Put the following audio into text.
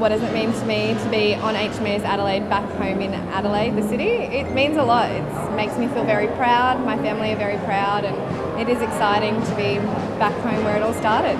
what does it mean to me to be on HMAS Adelaide back home in Adelaide, the city? It means a lot. It makes me feel very proud. My family are very proud, and it is exciting to be back home where it all started.